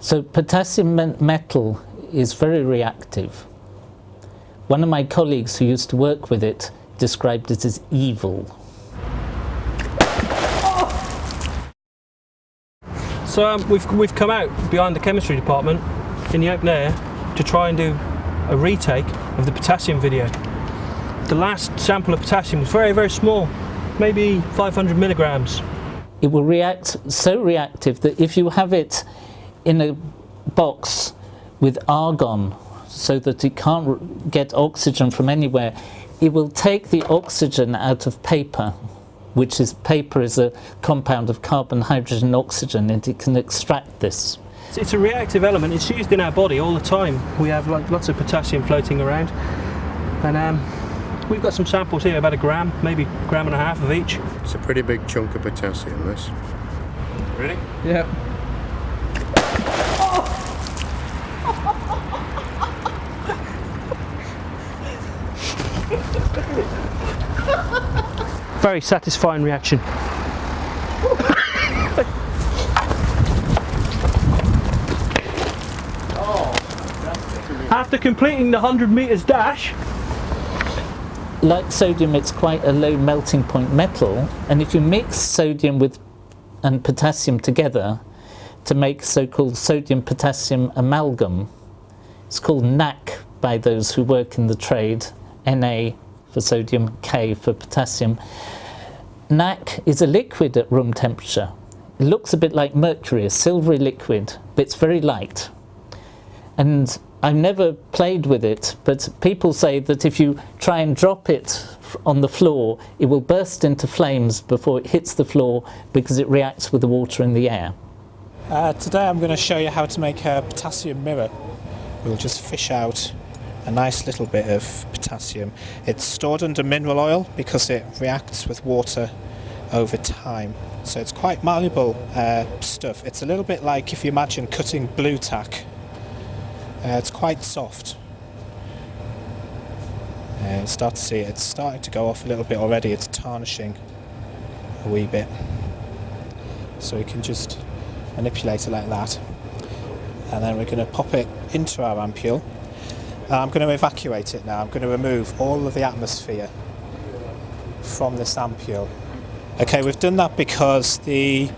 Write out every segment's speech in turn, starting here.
So potassium metal is very reactive. One of my colleagues who used to work with it described it as evil. So um, we've, we've come out behind the chemistry department in the open air to try and do a retake of the potassium video. The last sample of potassium was very, very small, maybe 500 milligrams. It will react so reactive that if you have it in a box with argon so that it can't get oxygen from anywhere, it will take the oxygen out of paper, which is paper is a compound of carbon, hydrogen, oxygen, and it can extract this. It's a reactive element. It's used in our body all the time. We have lots of potassium floating around, and um, we've got some samples here, about a gram, maybe a gram and a half of each. It's a pretty big chunk of potassium, this. Really? Yeah. Very satisfying reaction. After completing the 100 metres dash, like sodium, it's quite a low melting point metal, and if you mix sodium with and potassium together to make so-called sodium-potassium amalgam, it's called NaK by those who work in the trade, Na for sodium, K for potassium. NaK is a liquid at room temperature. It looks a bit like mercury, a silvery liquid, but it's very light. And I've never played with it, but people say that if you try and drop it on the floor, it will burst into flames before it hits the floor because it reacts with the water in the air. Uh, today I'm going to show you how to make a potassium mirror. We'll just fish out a nice little bit of potassium. It's stored under mineral oil because it reacts with water over time. So it's quite malleable uh, stuff. It's a little bit like if you imagine cutting Blu Tack. Uh, it's quite soft. Uh, start to see it. It's starting to go off a little bit already. It's tarnishing a wee bit. So we can just manipulate it like that. And then we're going to pop it into our ampule. Uh, I'm going to evacuate it now. I'm going to remove all of the atmosphere from this ampule. Okay, we've done that because the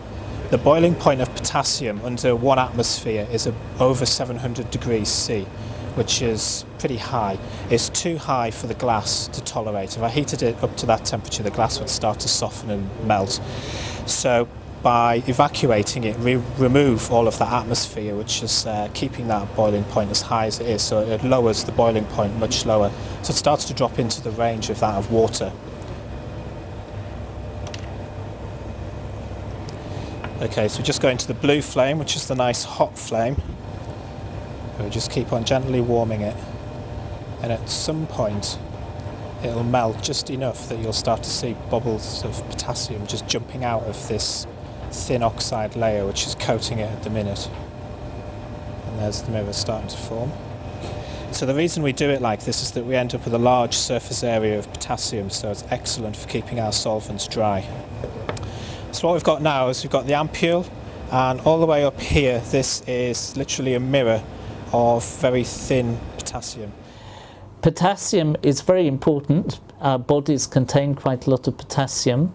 the boiling point of potassium under one atmosphere is over 700 degrees C, which is pretty high. It's too high for the glass to tolerate. If I heated it up to that temperature, the glass would start to soften and melt. So by evacuating it, we remove all of that atmosphere, which is uh, keeping that boiling point as high as it is. So it lowers the boiling point much lower. So it starts to drop into the range of that of water. Okay, so we just go into the blue flame, which is the nice hot flame. we just keep on gently warming it. And at some point, it'll melt just enough that you'll start to see bubbles of potassium just jumping out of this thin oxide layer which is coating it at the minute. And there's the mirror starting to form. So the reason we do it like this is that we end up with a large surface area of potassium, so it's excellent for keeping our solvents dry. So what we've got now is we've got the ampule and all the way up here this is literally a mirror of very thin potassium. Potassium is very important. Our bodies contain quite a lot of potassium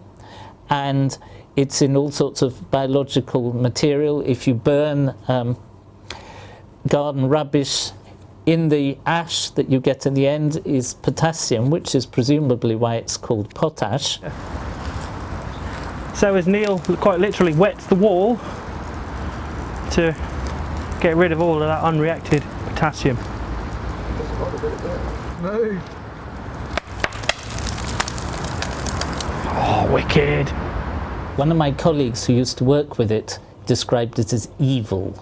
and it's in all sorts of biological material. If you burn um, garden rubbish in the ash that you get in the end is potassium, which is presumably why it's called potash. So as Neil quite literally wets the wall to get rid of all of that unreacted potassium. Oh, wicked. One of my colleagues who used to work with it described it as evil.